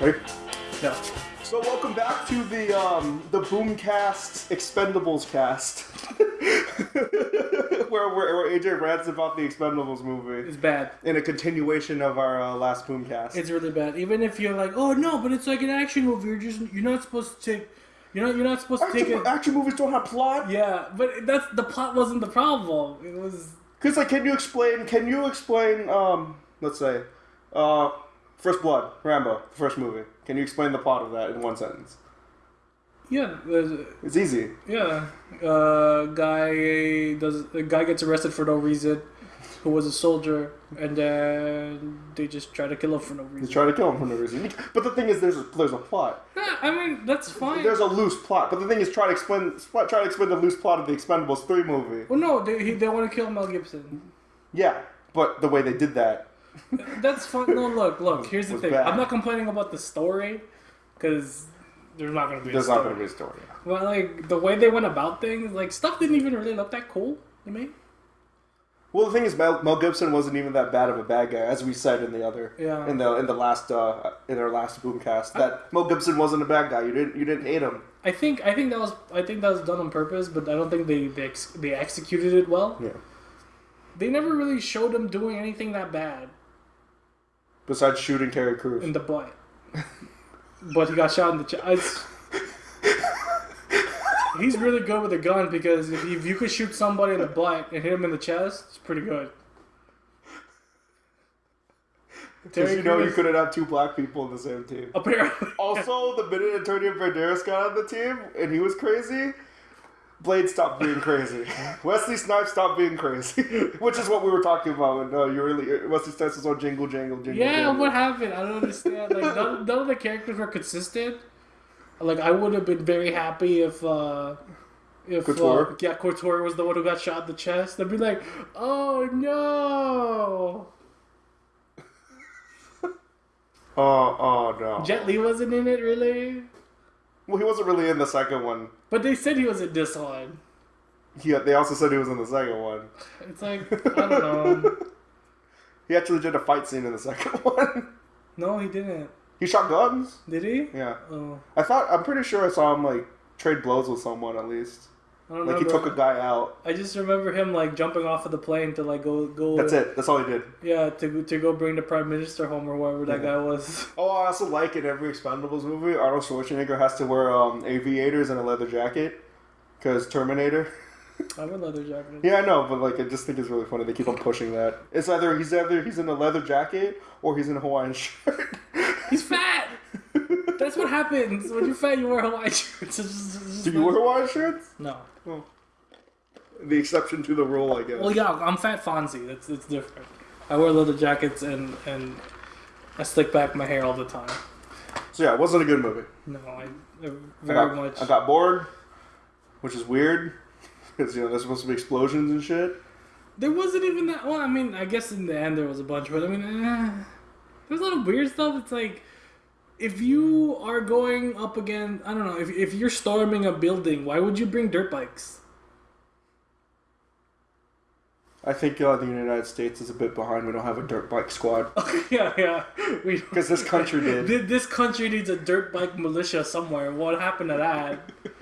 Ready? No. So welcome back to the um, the Boomcast Expendables cast, where, where where AJ rants about the Expendables movie It's bad. in a continuation of our uh, last Boomcast. It's really bad. Even if you're like, oh no, but it's like an action movie. You're just you're not supposed to take. You're not you're not supposed to take action, it. action movies don't have plot. Yeah, but that's the plot wasn't the problem. It was Cause like, can you explain? Can you explain? Um, let's say, uh, First Blood, Rambo, the first movie. Can you explain the plot of that in one sentence? yeah. It's easy. Yeah, uh, guy does a guy gets arrested for no reason, who was a soldier, and then they just try to kill him for no reason. try to kill him for no reason. But the thing is, there's a, there's a plot. Yeah, I mean that's fine. There's a loose plot. But the thing is, try to explain try to explain the loose plot of the Expendables three movie. well, no, they he, they want to kill Mel Gibson. Yeah, but the way they did that. That's fine. No, look, look. Here's the thing. bad. I'm not complaining about the story, because there's not gonna be. There's a not story. going to be a story. But like the way they went about things, like stuff didn't even really look that cool to me. Well, the thing is, Mel, Mel Gibson wasn't even that bad of a bad guy, as we said in the other, Yeah. in the in the last uh, in our last boomcast. That Mel Gibson wasn't a bad guy. You didn't you didn't hate him. I think I think that was I think that was done on purpose, but I don't think they they, ex- they executed it well. Yeah. They never really showed him doing anything that bad Besides shooting Terry Crews. in the butt. but he got shot in the chest. He's really good with a gun because if you, if you could shoot somebody in the butt and hit him in the chest, it's pretty good. Because you know you couldn't have two black people on the same team. Apparently, Also, the minute Antonio Banderas got on the team and he was crazy, Blade stopped being crazy. Wesley Snipes stopped being crazy, which is what we were talking about. When uh, you really Wesley Snipes was on Jingle Jangle Jingle. yeah. Jangle. What happened? I don't understand. Like none, none of the characters were consistent. Like I would have been very happy if. uh if Couture? Uh, yeah, Couture was the one who got shot in the chest. I'd be like, "Oh no!" Oh, oh no. Jet Li wasn't in it really, well, he wasn't really in the second one. but they said he was in this one. He, they also said he was in the second one. It's like I don't know. He actually did a fight scene in the second one. No, he didn't. he shot guns. Did he? Yeah, Oh, I thought. I'm pretty sure I saw him like trade blows with someone at least. I don't Like he took a guy out. I just remember him like jumping off of the plane to like go go. That's it. That's all he did. Yeah, to to go bring the prime minister home or whatever that Yeah. guy was. Oh, I also like in every Expendables movie, Arnold Schwarzenegger has to wear um, aviators and a leather jacket. Because Terminator. I'm a leather jacket. Yeah, I know, but like I just think it's really funny. They keep on pushing that. It's either he's either he's in a leather jacket or he's in a Hawaiian shirt. He's fat. That's what happens when you're fat. You wear Hawaiian shirts. It's just Do you wear Hawaiian shirts? No. The exception to the rule, I guess. Well, yeah, I'm fat Fonzie. That's it's different. I wear leather jackets and and I slick back my hair all the time. So yeah, it wasn't a good movie. No, I, I I very got, much. I got bored, which is weird because you know there's supposed to be explosions and shit. There wasn't even that. Well, I mean, I guess in the end there was a bunch, but I mean, eh, there's a lot of weird stuff. It's like if you are going up against, I don't know, if if you're storming a building, why would you bring dirt bikes? I think uh, the United States is a bit behind. We don't have a dirt bike squad yeah, yeah. Because this country did. This country needs a dirt bike militia somewhere. What happened to that?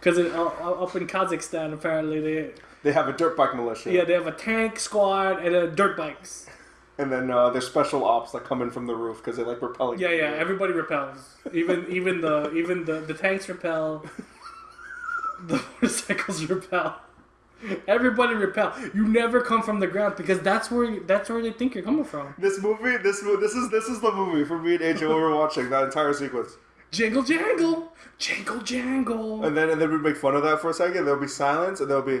Because uh, up in Kazakhstan, apparently they They have a dirt bike militia. yeah they have a tank squad and uh, dirt bikes. And then uh, there's special ops that come in from the roof because they like repelling. Yeah, yeah. Everybody repels. Even even the even the the tanks repel. The motorcycles repel. Everybody repel. You never come from the ground because that's where you, that's where they think you're coming from. This movie, this this is this is the movie for me and AJ when were watching that entire sequence. Jingle jangle, jingle jangle. And then and then we make fun of that for a second. There'll be silence, and there'll be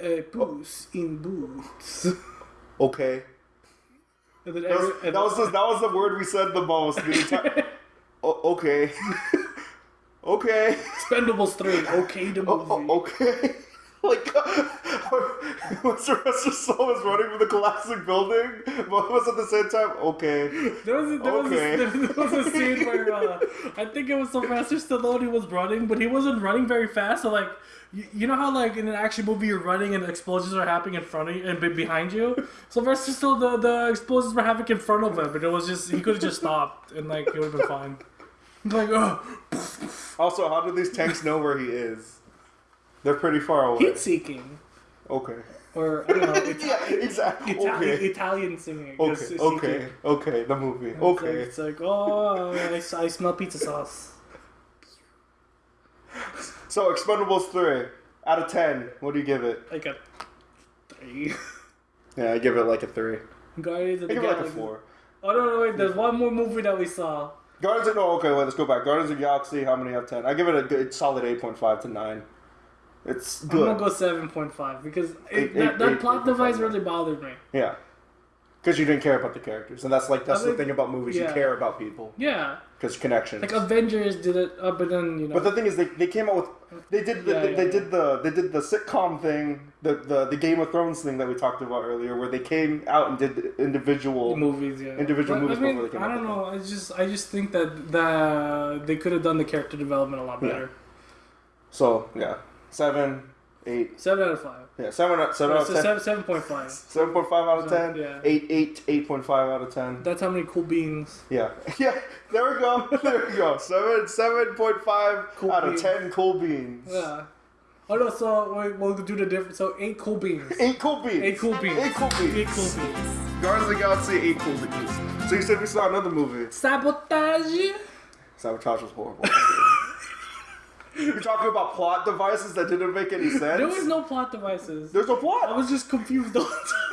Uh, boots in boots. okay. And then That was, every- and that was the, that was the word we said the most. The entire, o- okay. okay. Expendables three. Okay, the movie. okay. like when Sylvester Stallone was running from the collapsing building, but was at the same time okay. There was a, there, Okay. was a, there was a scene where uh, I think it was Sylvester Stallone. He was running, but he wasn't running very fast. So like, you, you know how like in an action movie you're running and explosions are happening in front of you and behind you. Sylvester still the the explosions were happening in front of him, but it was just he could have just stopped and like it would have been fine. Like oh, Also, how do these tanks know where he is? They're pretty far away. heat seeking Okay. or I don't know. It's, Yeah, exactly. Italian, Okay. Italian singing. Okay, okay, okay, the movie. It's like- Okay. It's like, oh, I smell pizza sauce. So, Expendables 3, out of 10, what do you give it? Like a three. Yeah, I give it like a 3. Guardians of I the give it like a 4. Oh no, no, wait. There's one more movie that we saw. Guardians of, no, okay, wait, let's go back. Guardians of the Galaxy, how many out of 10? I give it a good, solid 8.5 to 9. It's I'm good. gonna go seven point five because Eight- it, that, eight- that eight- plot device really bothered me. Yeah. Because you didn't care about the characters. And that's like, that's I the thing about movies. You yeah. care about people. Yeah, Because connections. like Avengers did it, uh, but then you know. But the thing is, they, they came out with they did the, Yeah, they, yeah, they did the they did the sitcom thing, the, the the Game of Thrones thing that we talked about earlier, where they came out and did individual. movies, yeah. individual But, movies I mean, before they came I don't know. I just, I just think that that they could have done the character development a lot better. So yeah, seven, eight, Seven out of five. yeah, seven, out- seven out So of ten, seven, seven point five. seven point five out of So, ten, yeah. eight, eight, eight point five out of ten. That's how many cool beans. Yeah, yeah. There we go. There we go. Seven, seven point five Cool out beans. of ten cool beans. Yeah. Oh no, so wait, we'll do the difference. So eight cool beans. Eight cool beans. Eight cool beans. Eight cool beans. Eight cool beans. Guardians of the Galaxy. Eight cool beans. So you said we saw another movie. Sabotage. Sabotage was horrible. You're talking about plot devices that didn't make any sense. There was no plot devices. There's no plot. I was just confused the.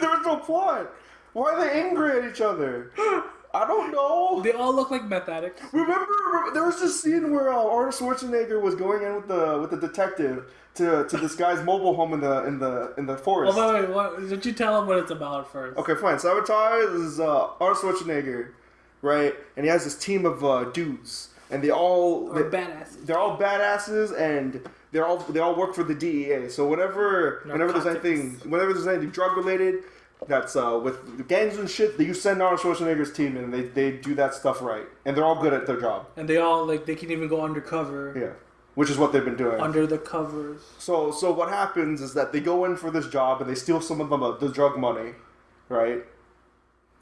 There was no plot. Why are they angry at each other? I don't know. They all look like meth addicts. Remember, remember there was this scene where uh, Arnold Schwarzenegger was going in with the with the detective to, to this guy's mobile home in the in the in the Oh, forest. wait, wait, what, did you tell him what it's about first? Okay, fine. Sabotage is uh, Arnold Schwarzenegger, right? And he has this team of uh, dudes, and they all Or they, badasses. they're all badasses and they're all they all work for the DEA. So whenever whenever there's anything whenever there's anything drug related that's uh, with gangs and shit, you send Arnold Schwarzenegger's team and they, they do that stuff right. And they're all good at their job. And they all like they can even go undercover. Yeah. Which is what they've been doing. Under the covers. So so what happens is that they go in for this job and they steal some of them uh, the drug money, right?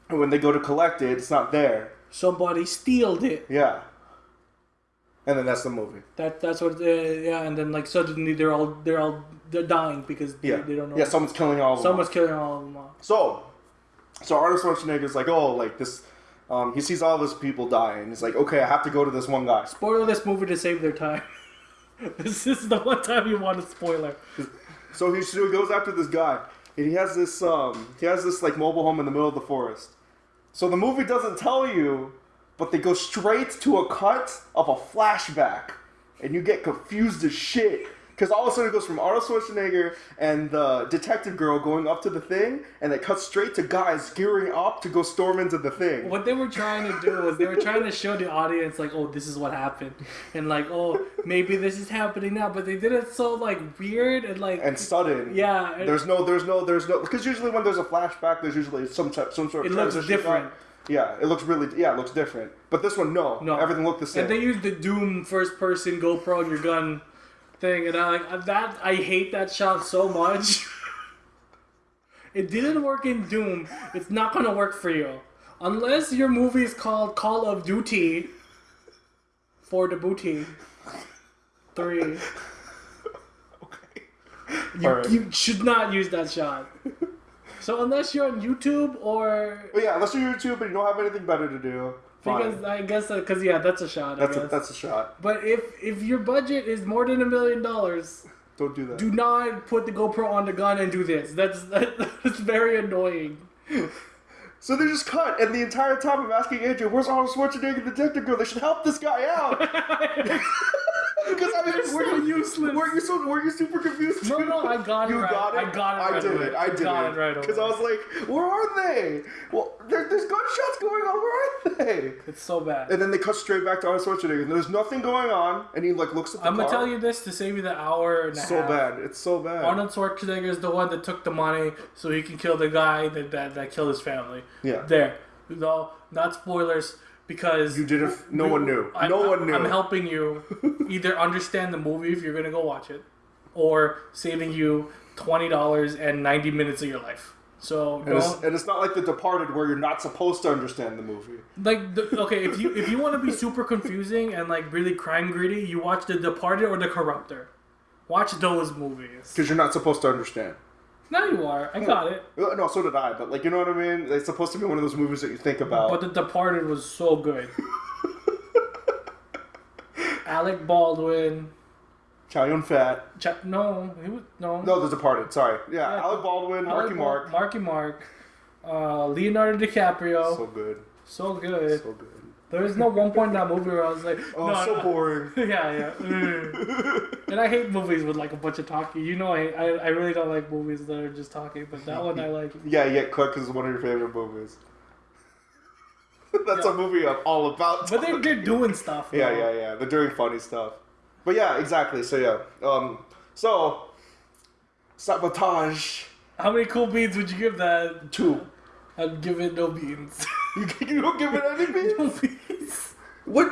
And when they go to collect it, it's not there. Somebody stealed it. Yeah. And then that's the movie. That that's what. Uh, yeah, and then like suddenly they're all they're all they're dying because they, Yeah. they don't know. Yeah, someone's killing all of them. Someone's killing all of them off. So, so Arnold Schwarzenegger's like, oh, like this. Um, he sees all these people die, and he's like, okay, I have to go to this one guy. Spoiler this movie to save their time. this is the one time you want a spoiler. So he, so he goes after this guy, and he has this um, he has this like mobile home in the middle of the forest. So the movie doesn't tell you, but they go straight to a cut of a flashback, and you get confused as shit. Because all of a sudden it goes from Arnold Schwarzenegger and the detective girl going up to the thing, and it cuts straight to guys gearing up to go storm into the thing. What they were trying to do was they were trying to show the audience like, oh, this is what happened, and like, oh, maybe this is happening now. But they did it so like weird and like, and sudden. yeah, There's no, there's no, there's no, because usually when there's a flashback, there's usually some type, some sort of. It looks different. shot. Yeah, it looks really, yeah, it looks different. But this one, no, No. everything looked the same. and they used the Doom first person GoPro on your gun thing, and I like that. I hate that shot so much. it didn't work in Doom. It's not gonna work for you unless your movie is called Call of Duty for the booty. Three. okay. You, Alright. you should not use that shot. So unless you're on YouTube or But yeah, unless you're on YouTube and you don't have anything better to do, fine. because I guess uh, because yeah, that's a shot. that's I a guess. that's a shot. But if if your budget is more than a million dollars, Don't do that. do not put the GoPro on the gun and do this. That's that's very annoying. So they just cut, and the entire time I'm asking Andrew, "Where's Arnold Schwarzenegger, the detective girl? They should help this guy out." Because I mean, We're so useless. Were you so? Were you super confused? No, too? no, I got it You right. got it. I got it I right did away. it. I did got it. it right Because I was like, "Where are they? Well, there, there's gunshots going on. Where are they? It's so bad. And then they cut straight back to Arnold Schwarzenegger. And there's nothing going on, and he like looks at the I'm car. gonna tell you this to save you the hour and a so half. bad. It's so bad. Arnold Schwarzenegger is the one that took the money so he can kill the guy that that, that killed his family. Yeah. There. No, not spoilers because You didn't. No one knew. I, no one knew. I'm helping you either understand the movie if you're gonna go watch it, or saving you twenty dollars and ninety minutes of your life. So And it's, and it's not like The Departed where you're not supposed to understand the movie. like the, okay if you if you want to be super confusing and like really crime gritty, you watch The Departed or The Corruptor. Watch those movies. Because you're not supposed to understand. Now you are. I got it. Uh, No, so did I. But like, you know what I mean? It's supposed to be one of those movies that you think about. But The Departed was so good. Alec Baldwin. Chow Yun Fat. Ch- no, he was no. No, The Departed. Sorry. Yeah, Yeah. Alec Baldwin, Marky Alec Mark. Marky Mark. Uh, Leonardo DiCaprio. So good. So good. So good. There was no one point in that movie where I was like, Oh, no, so no. boring. yeah, yeah. Mm. and I hate movies with like a bunch of talking. You know, I, I, I really don't like movies that are just talking, but that one I like. Yeah, Yet Cook is one of your favorite movies. That's Yeah. a movie I'm all about. But they're, they're doing stuff. Yeah, though. yeah, yeah. They're doing funny stuff. But yeah, exactly. So yeah. Um. So sabotage How many cool beans would you give that? two. I'd give it no beans. You, don't give it any no beans. beans. What?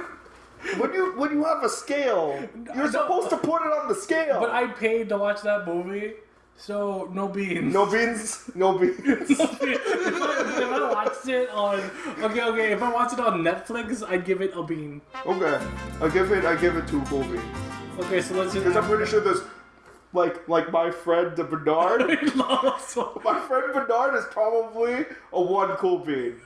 When you when you have a scale, you're supposed to put it on the scale. But I paid to watch that movie, so no beans. no beans. No beans. if, I, if I watched it on okay, okay, if I watched it on Netflix, I'd give it a bean. okay. I give it. I give it two full beans Okay, so let's just. because I'm pretty sure there's like like my friend the Bernard. My friend Bernard is probably a one cool bean.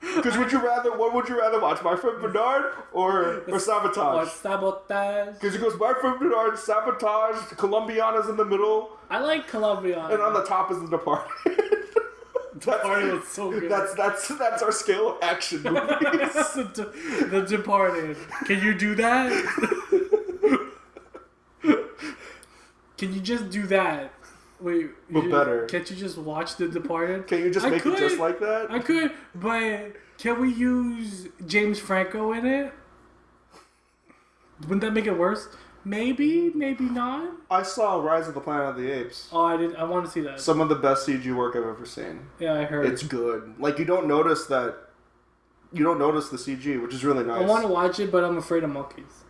Because would you rather, what would you rather watch, my friend Bernard or, or Sabotage? What sabotage? Because he goes, my friend Bernard, Sabotage, Colombiana's in the middle, I like Colombia. and on the top is the Departed. that's, so good. That's that's that's our scale of action movies. the, the Departed. Can you do that? Can you just do that? Wait, But you- better. Can't you just watch The Departed? Can you just I make it just like that? I could, but can we use James Franco in it? Wouldn't that make it worse? Maybe, maybe not. I saw Rise of the Planet of the Apes. Oh, I did. I want to see that. Some of the best CG work I've ever seen. yeah, I heard. It's good. Like you don't notice that. You don't notice the CG, which is really nice. I want to watch it, but I'm afraid of monkeys.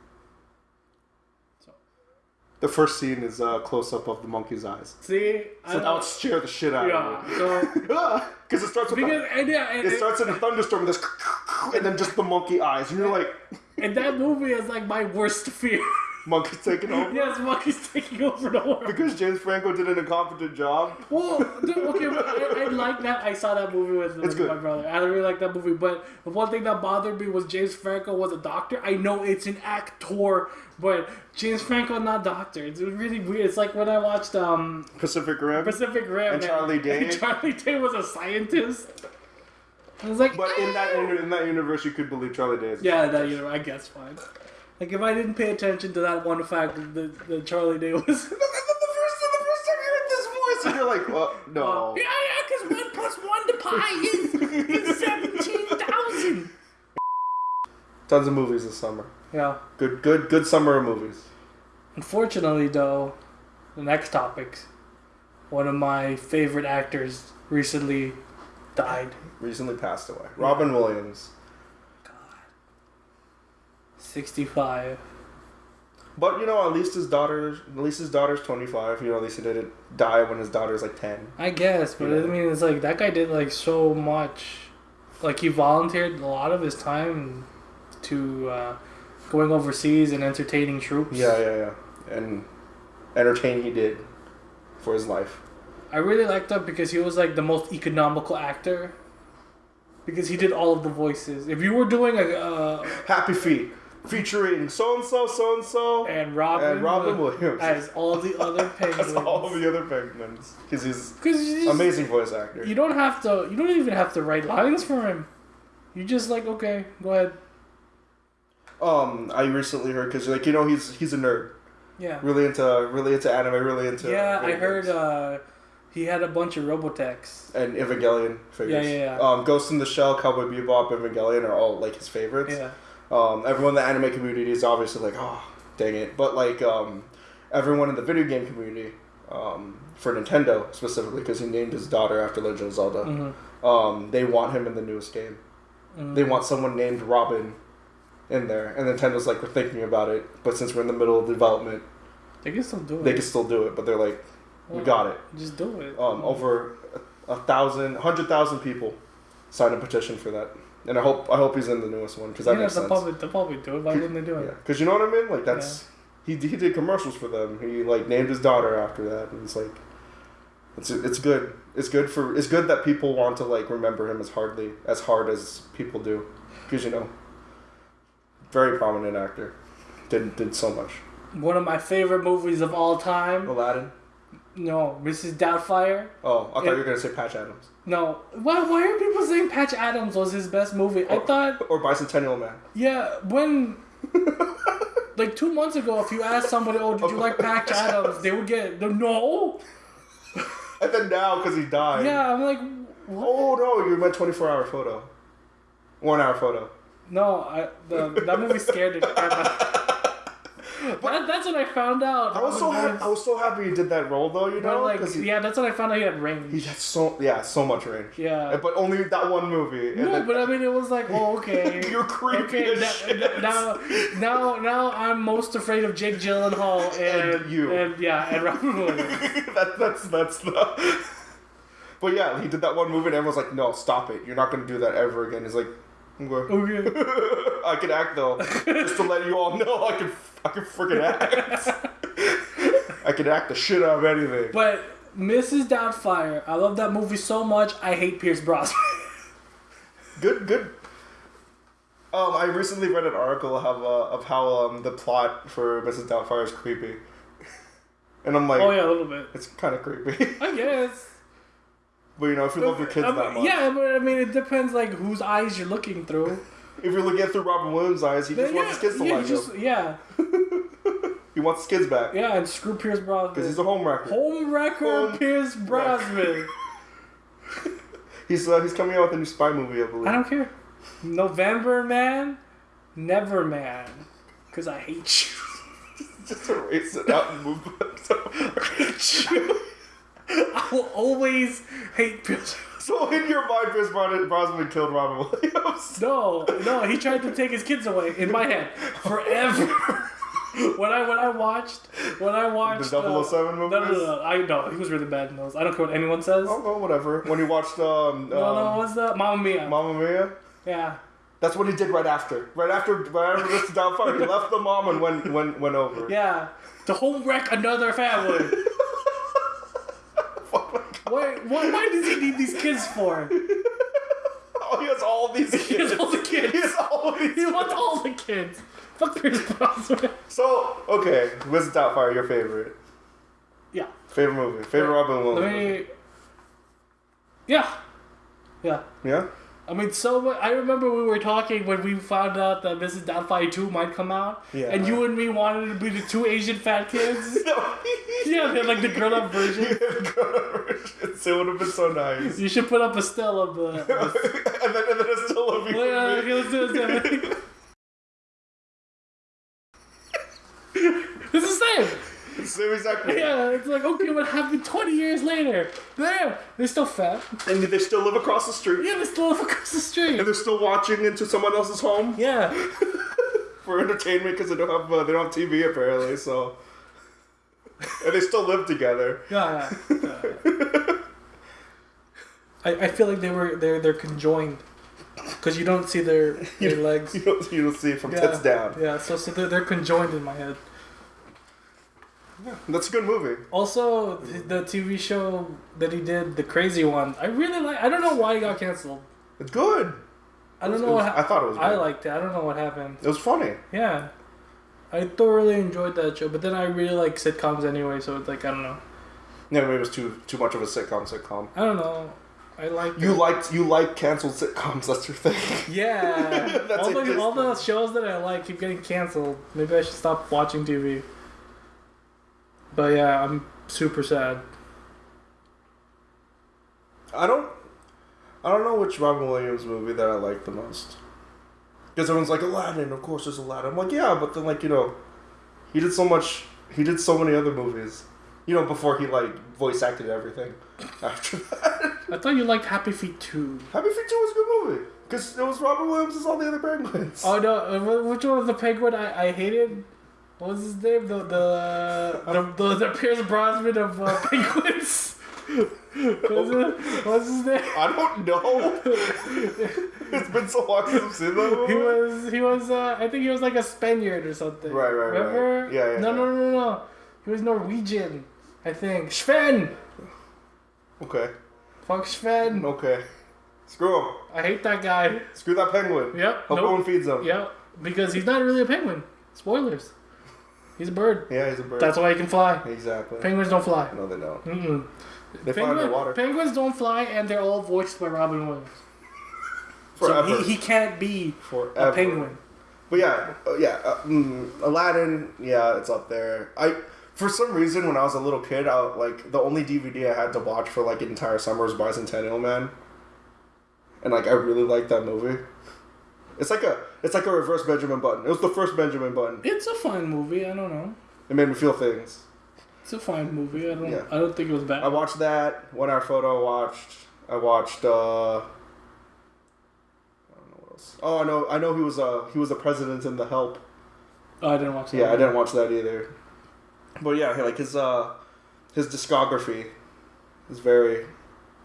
The first scene is a close up of the monkey's eyes. see, So that would scare the shit out yeah. of me. So Because it starts with because the, and yeah, and, it starts in a thunderstorm with this, and then just the monkey eyes, and you're like, and that movie is like my worst fear. Monkey's taking over. yes, monkeys taking over the world. Because James Franco did an incompetent job. Well, dude, okay, I, I like that. I saw that movie with, with good. my brother. I really like that movie. But the one thing that bothered me was James Franco was a doctor. I know it's an actor, but James Franco not doctor. It's really weird. It's like when I watched um Pacific Rim. Pacific Rim And Charlie Day. and Charlie Day was a scientist. I was like, But in that in that universe, you could believe Charlie Day. is- yeah, that you know, I guess fine. Like if I didn't pay attention to that one fact that, that Charlie Day was. Then the first the first time you heard this voice, and you're like, well, no. Uh, yeah, yeah, because one plus one to pi is, is seventeen thousand. Tons of movies this summer. Yeah. Good, good, good summer of movies. Unfortunately, though, the next topic, one of my favorite actors recently died. Recently passed away. Robin Williams. Sixty-five. But you know, at least his daughter, at least his daughter's 25. You know, at least he didn't die when his daughter's like 10. I guess, but. I mean, it's like that guy did like so much. Like he volunteered a lot of his time to uh, going overseas and entertaining troops. Yeah, yeah, yeah. And entertain he did for his life. I really liked that because he was like the most economical actor. Because he did all of the voices. If you were doing a uh, Happy Feet, featuring so and so, so and so, and Robin, and Robin Williams. as all the other penguins. As all the other penguins, because he's you just, amazing voice actor. You don't have to. You don't even have to write lines for him. You just like okay, go ahead. Um, I recently heard because like you know he's he's a nerd, Yeah. really into really into anime, really into. Yeah, I heard games. uh, He had a bunch of Robotechs. and Evangelion figures. Yeah, yeah, yeah. Um, Ghost in the Shell, Cowboy Bebop, Evangelion are all like his favorites. Yeah. Um, everyone in the anime community is obviously like, oh, dang it. But like, um, everyone in the video game community, um, for Nintendo specifically, because he named his daughter after Legend of Zelda, hmm um, they want him in the newest game. Mm-hmm. They want someone named Robin in there, and Nintendo's like, we're thinking about it, but since we're in the middle of development, They can still do it. they can still do it. But they're like, we got it. Just do it. Um, over a, a thousand, hundred thousand people signed a petition for that, and I hope I hope he's in the newest one because that yeah, makes they'll sense. probably, they'll probably do it. Why wouldn't they do Yeah, it? because you know what I mean. Like that's he he did commercials for them. He like named his daughter after that, and it's like it's it's good. It's good for it's good that people want to like remember him as hardly as hard as people do, because you know, very prominent actor, did did so much. One of my favorite movies of all time. Aladdin. No, Mrs. Doubtfire. Oh, I thought Yeah. you were gonna say Patch Adams No, why? Why are people saying Patch Adams was his best movie? I thought, or Bicentennial Man. yeah, when. Like two months ago, if you asked somebody, "Oh, did you like Patch Adams?" They would get the no. And then now, because he died. Yeah, I'm like, what? Oh no, you meant twenty four hour photo. One hour photo. No, I the, that movie scared the crap out. That, that's what I found out. I was so happy. I was so happy he did that role though. You know, But like, he, yeah, that's what I found out he had range. he had so yeah so much range. yeah. But only that one movie. No, then, but I mean, it was like, oh, okay. You're creepy Okay, as na- shit. now, now, now, I'm most afraid of Jake Gyllenhaal and, And you. and yeah, and Robin Williams. that, that's that's the. But yeah, he did that one movie, and everyone's like, "No, stop it! You're not gonna do that ever again." He's like, "Okay." Okay. I can act though, just to let you all know I can I can freaking act. I can act the shit out of anything. But Mrs. Doubtfire, I love that movie so much. I hate Pierce Brosnan. Good, good. Um, I recently read an article of, uh, of how um, the plot for Mrs. Doubtfire is creepy, and I'm like, oh yeah, a little bit. it's kind of creepy. I guess. But you know, if you love your kids I mean, that much, Yeah, but I mean, it depends like whose eyes you're looking through. if you're looking at through Robin Williams' eyes, he just Then, wants his kids to yeah, like just, him. yeah, He wants his kids back yeah, and screw Pierce Brosnan because he's a home wrecker. Home wrecker Home Pierce Brosnan. He's uh, he's coming out with a new spy movie, I believe. I don't care. November man, never man, because I hate you. just erase it out and move. on. I will always hate Pierce. so in your mind, Pierce Brosnan Brosnan killed Robin Williams. No, no, he tried to take his kids away in my head forever. when I when I watched when I watched The 007 uh, No, no, movies? no, no, I know he was really bad in those. I don't care what anyone says. Oh, well, whatever. When he watched um, no, no, um what's the Mamma Mia? Mamma Mia, yeah, that's what he did right after. Right after, right after Mr. Doubtfire, he left the mom and went went went over. yeah. To home wreck another family. Why, why, does he need these kids for? Oh, he has all these kids. He has all the kids. He has all these. He wants all the kids. Fuck Pierce Brosnan. So okay, Mr. Doubtfire, your favorite Yeah. favorite movie, favorite Robin Williams. Let movie. me. Yeah. Yeah. Yeah. I mean, so I remember we were talking when we found out that Mrs. Doubtfire 2 might come out. Yeah. And you and me wanted to be the two Asian fat kids. yeah, they're like the grown up version. it would have been so nice. You should put up a still of the. and then and then it's still a Well, yeah, let's do it, let's do it. It's the exactly. Yeah, it's like, okay, what happened 20 years later? There, they're still fat. And they still live across the street. Yeah, they still live across the street. And they're still watching into someone else's home Yeah. for entertainment because they don't have uh, they don't have TV apparently. So, and they still live together. Yeah, yeah. yeah. I, I feel like they were they're they're conjoined because you don't see their their legs. You don't, you don't see it from Yeah, tits down. Yeah, so so they're, they're conjoined in my head. Yeah, that's a good movie. Also, the TV show that he did, the crazy one, I really like. I don't know why it got canceled. It's good. I don't It know was-. I thought it was. I liked it. I don't know what happened. It was funny. Yeah, I thoroughly enjoyed that show. But then I really like sitcoms anyway, so it's like I don't know. Yeah, maybe it was too too much of a sitcom. Sitcom. I don't know. I like You liked you like canceled sitcoms. That's your thing. Yeah, That's all, the, all the shows that I like keep getting canceled. Maybe I should stop watching TV. But yeah, I'm super sad. I don't. I don't know which Robin Williams movie that I like the most. Because everyone's like Aladdin, of course there's Aladdin. I'm like, yeah, but then like you know, he did so much. He did so many other movies. You know, before he like voice acted everything. After that, I thought you liked Happy Feet 2. Happy Feet Two was a good movie because it was Robin Williams as all the other penguins. Oh no, uh, which one was the penguin I, I hated? What was his name? The the the, the, the Pierce Brosnan of uh, penguins. what, was his name? I don't know. it's been so long since I've seen that movie. He was he was uh, I think he was like a Spaniard or something. Right, right, right. Remember? Yeah, yeah, No, yeah. no, no, no. He was Norwegian. I think Sven. Okay. Fuck Sven. Okay. Screw him. I hate that guy. Screw that penguin. Yep. Hope no one feeds him. Yep. Because he's not really a penguin. Spoilers. He's a bird. Yeah, he's a bird. That's why he can fly. exactly. Penguins don't fly. No, they don't. Mm-mm. They fly Penguin, underwater. penguins don't fly, and they're all voiced by Robin Williams. Forever. So he, he can't be Forever. a penguin. But yeah, uh, yeah. Uh, mm, Aladdin. Yeah, it's up there. I for some reason when I was a little kid, I like the only DVD I had to watch for like an entire summer was Bicentennial Man, and like I really liked that movie. It's like a it's like a reverse Benjamin Button. It was the first Benjamin Button. It's a fine movie. I don't know. It made me feel things. It's a fine movie. I don't. Yeah. I don't think it was bad. I watched that. One hour photo. I watched. I watched. uh I don't know what else. Oh, I know. I know he was. Uh, he was the president in The Help. Oh, I didn't watch that. Yeah, I didn't watch that either. But yeah, like his uh, his discography is very,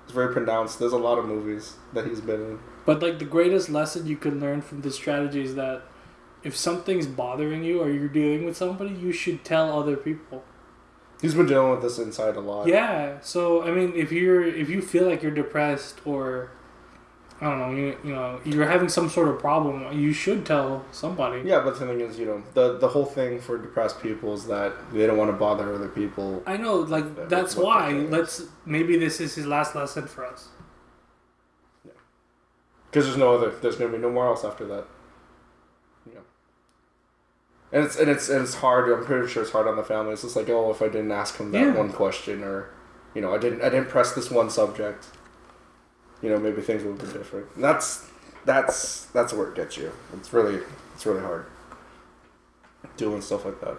is very pronounced. There's a lot of movies that he's been in. But like the greatest lesson you can learn from this strategy is that if something's bothering you or you're dealing with somebody, you should tell other people. He's been dealing with this inside a lot. Yeah. So I mean, if you're if you feel like you're depressed or I don't know, you, you know, you're having some sort of problem, you should tell somebody. Yeah, but the thing is, you know, the the whole thing for depressed people is that they don't want to bother other people. I know, like that's why. the thing is. Let's maybe this is his last lesson for us. Because there's no other. There's gonna be no more else after that. Yeah. And it's and it's and it's hard. I'm pretty sure it's hard on the family. It's just like, oh, if I didn't ask him that Yeah. one question, or, you know, I didn't I didn't press this one subject. You know, maybe things would be different. And that's that's that's where it gets you. It's really it's really hard. Doing stuff like that.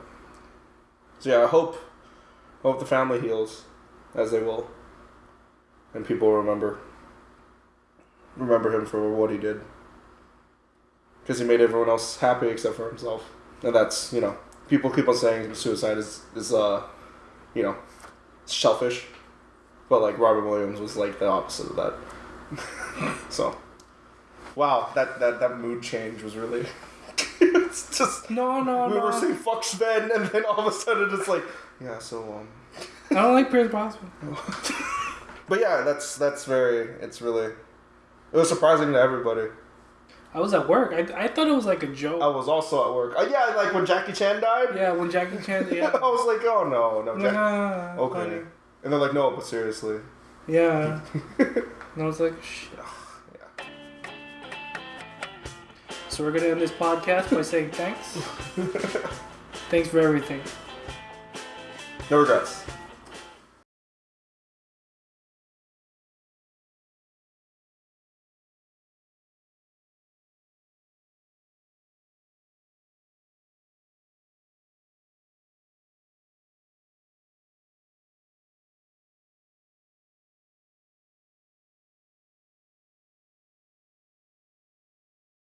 So yeah, I hope hope the family heals, as they will, and people remember remember him for what he did. Because he made everyone else happy except for himself. And that's, you know, people keep on saying suicide is, is uh, you know, selfish. But, like, Robin Williams was, like, the opposite of that. so, wow, that, that, that mood change was really. it's just. No, no, we no. were saying fuck Sven, and then all of a sudden it's like, yeah, so, um. I don't like Pierce Brosnan. But yeah, that's that's very. It's really. It was surprising to everybody. I was at work. I, I thought it was like a joke. I was also at work. Uh, yeah, like when Jackie Chan died. Yeah, when Jackie Chan. Died. I was like, oh no, no, Jack- Nah, okay. funny. And they're like, no, but seriously. Yeah. and I was like, shit. Yeah. So we're gonna end this podcast by saying thanks. thanks for everything. No regrets.